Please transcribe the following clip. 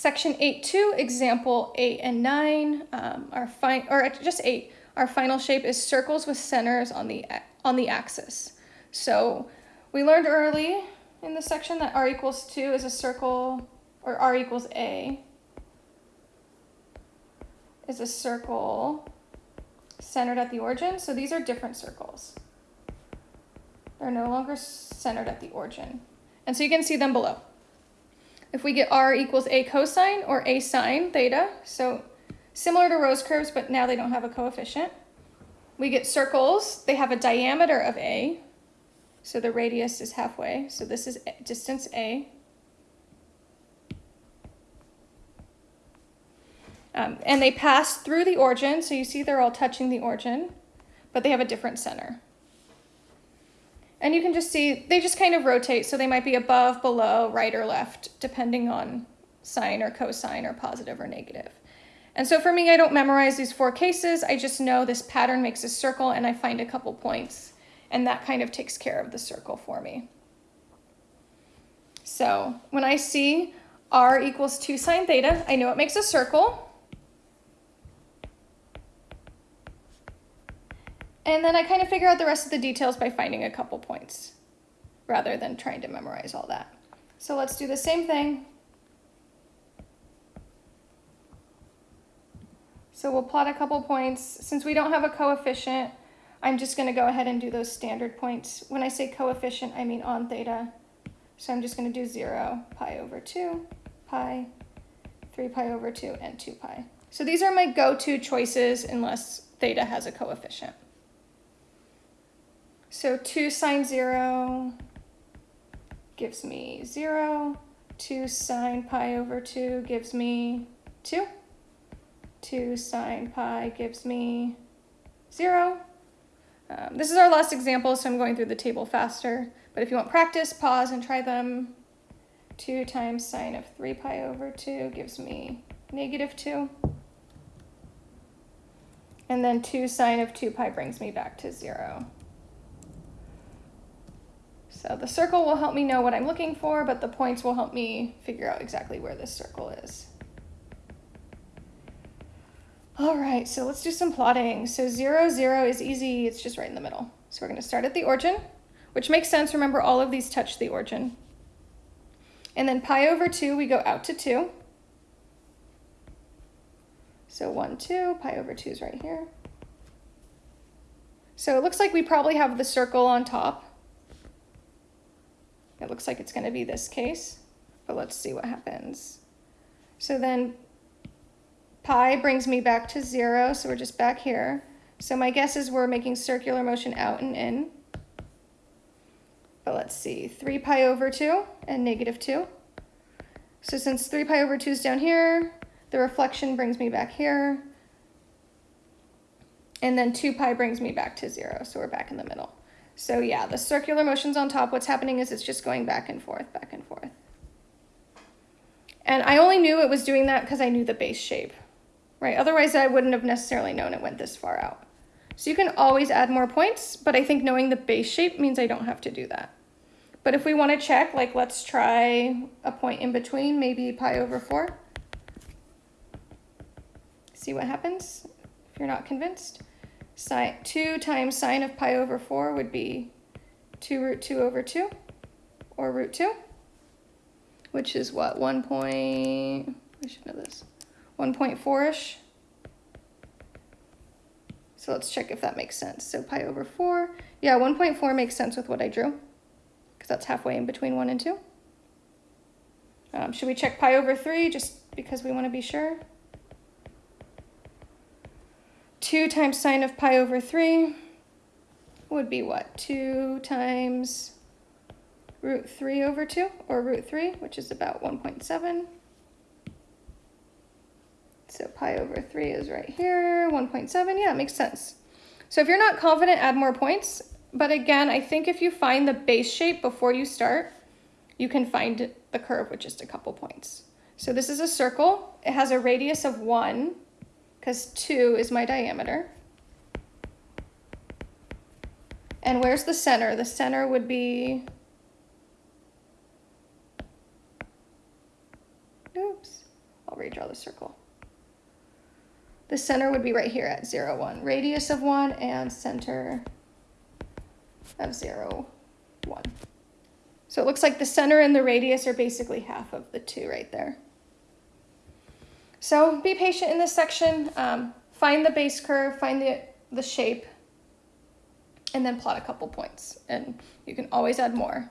Section 8.2, example 8 and 9, um, our fi- or just 8, our final shape is circles with centers on the, on the axis. So we learned early in the section that r equals 2 is a circle, or r equals a, is a circle centered at the origin. So these are different circles. They're no longer centered at the origin. And so you can see them below. If we get r equals a cosine or a sine theta, so similar to rose curves, but now they don't have a coefficient. We get circles, they have a diameter of a, so the radius is halfway, so this is distance a. Um, and they pass through the origin, so you see they're all touching the origin, but they have a different center. And you can just see, they just kind of rotate, so they might be above, below, right or left, depending on sine or cosine or positive or negative. And so for me, I don't memorize these four cases, I just know this pattern makes a circle and I find a couple points, and that kind of takes care of the circle for me. So when I see r equals 2 sine theta, I know it makes a circle. And then I kind of figure out the rest of the details by finding a couple points rather than trying to memorize all that. So let's do the same thing. So we'll plot a couple points. Since we don't have a coefficient, I'm just going to go ahead and do those standard points. When I say coefficient, I mean on theta. So I'm just going to do 0, pi over 2, pi, 3 pi over 2, and 2 pi. So these are my go-to choices unless theta has a coefficient. So 2 sine 0 gives me 0. 2 sine pi over 2 gives me 2. 2 sine pi gives me 0. Um, this is our last example, so I'm going through the table faster. But if you want practice, pause and try them. 2 times sine of 3 pi over 2 gives me negative 2. And then 2 sine of 2 pi brings me back to 0. So the circle will help me know what I'm looking for, but the points will help me figure out exactly where this circle is. All right, so let's do some plotting. So zero, zero is easy, it's just right in the middle. So we're gonna start at the origin, which makes sense, remember all of these touch the origin. And then pi over two, we go out to two. So one, two, pi over two is right here. So it looks like we probably have the circle on top. It looks like it's going to be this case, but let's see what happens. So then pi brings me back to zero, so we're just back here. So my guess is we're making circular motion out and in. But let's see, 3 pi over 2 and negative 2. So since 3 pi over 2 is down here, the reflection brings me back here. And then 2 pi brings me back to 0, so we're back in the middle. So yeah, the circular motion's on top. What's happening is it's just going back and forth, back and forth. And I only knew it was doing that because I knew the base shape, right? Otherwise, I wouldn't have necessarily known it went this far out. So you can always add more points, but I think knowing the base shape means I don't have to do that. But if we want to check, like let's try a point in between, maybe pi over 4. See what happens if you're not convinced. Sine, 2 times sine of pi over 4 would be 2 root 2 over 2, or root 2, which is what, 1 point, I should know this, 1.4-ish. So let's check if that makes sense. So pi over 4, yeah, 1.4 makes sense with what I drew, because that's halfway in between 1 and 2. Um, should we check pi over 3 just because we want to be sure? 2 times sine of pi over 3 would be what? 2 times root 3 over 2, or root 3, which is about 1.7. So pi over 3 is right here, 1.7. Yeah, it makes sense. So if you're not confident, add more points. But again, I think if you find the base shape before you start, you can find the curve with just a couple points. So this is a circle. It has a radius of 1 because 2 is my diameter. And where's the center? The center would be, oops, I'll redraw the circle. The center would be right here at zero, one. Radius of one and center of zero, one. So it looks like the center and the radius are basically half of the two right there. So be patient in this section. Um, find the base curve, find the, the shape, and then plot a couple points. And you can always add more.